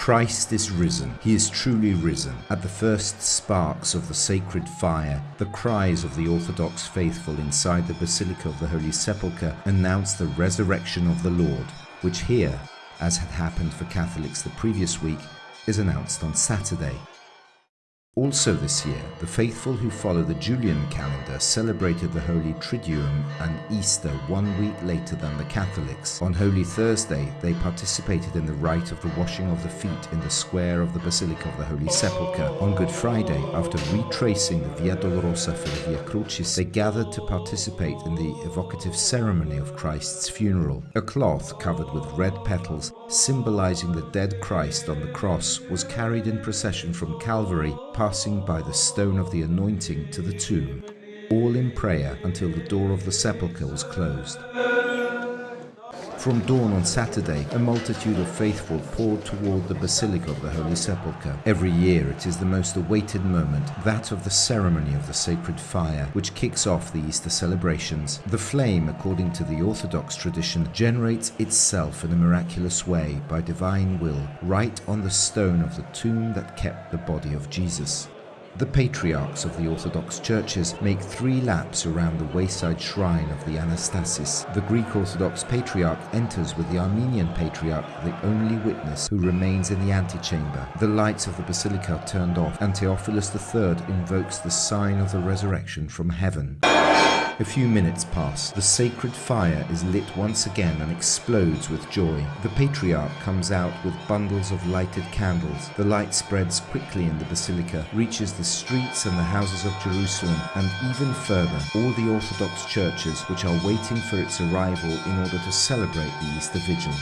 Christ is risen. He is truly risen. At the first sparks of the sacred fire, the cries of the Orthodox faithful inside the Basilica of the Holy Sepulchre announce the resurrection of the Lord, which here, as had happened for Catholics the previous week, is announced on Saturday. Also this year, the faithful who follow the Julian calendar celebrated the Holy Triduum and Easter one week later than the Catholics. On Holy Thursday, they participated in the rite of the washing of the feet in the square of the Basilica of the Holy Sepulchre. On Good Friday, after retracing the Via Dolorosa for the Via Crucis, they gathered to participate in the evocative ceremony of Christ's funeral. A cloth covered with red petals, symbolizing the dead Christ on the cross, was carried in procession from Calvary passing by the stone of the anointing to the tomb, all in prayer until the door of the sepulchre was closed. From dawn on Saturday, a multitude of faithful poured toward the Basilica of the Holy Sepulchre. Every year it is the most awaited moment, that of the ceremony of the sacred fire, which kicks off the Easter celebrations. The flame, according to the Orthodox tradition, generates itself in a miraculous way by divine will, right on the stone of the tomb that kept the body of Jesus. The patriarchs of the Orthodox churches make three laps around the wayside shrine of the Anastasis. The Greek Orthodox patriarch enters with the Armenian patriarch, the only witness who remains in the antechamber. The lights of the basilica are turned off, and Theophilus III invokes the sign of the resurrection from heaven. A few minutes pass. The sacred fire is lit once again and explodes with joy. The patriarch comes out with bundles of lighted candles. The light spreads quickly in the basilica, reaches the streets and the houses of Jerusalem, and even further, all the Orthodox churches which are waiting for its arrival in order to celebrate the Easter Vigil.